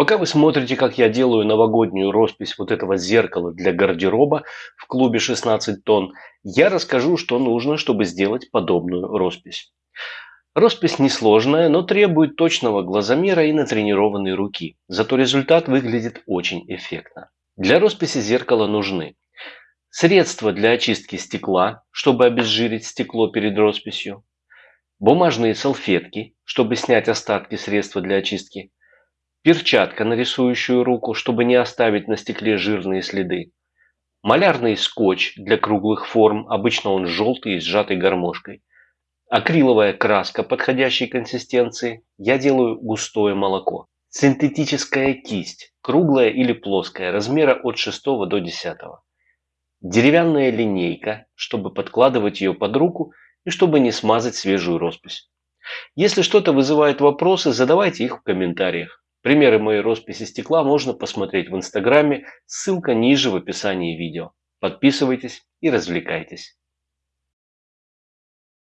Пока вы смотрите, как я делаю новогоднюю роспись вот этого зеркала для гардероба в клубе 16 тонн, я расскажу, что нужно, чтобы сделать подобную роспись. Роспись несложная, но требует точного глазомера и натренированной руки. Зато результат выглядит очень эффектно. Для росписи зеркала нужны средства для очистки стекла, чтобы обезжирить стекло перед росписью, бумажные салфетки, чтобы снять остатки средства для очистки, перчатка на рисующую руку, чтобы не оставить на стекле жирные следы, малярный скотч для круглых форм, обычно он желтый и сжатый гармошкой, акриловая краска подходящей консистенции, я делаю густое молоко, синтетическая кисть, круглая или плоская, размера от 6 до 10, деревянная линейка, чтобы подкладывать ее под руку и чтобы не смазать свежую роспись. Если что-то вызывает вопросы, задавайте их в комментариях. Примеры моей росписи стекла можно посмотреть в инстаграме, ссылка ниже в описании видео. Подписывайтесь и развлекайтесь.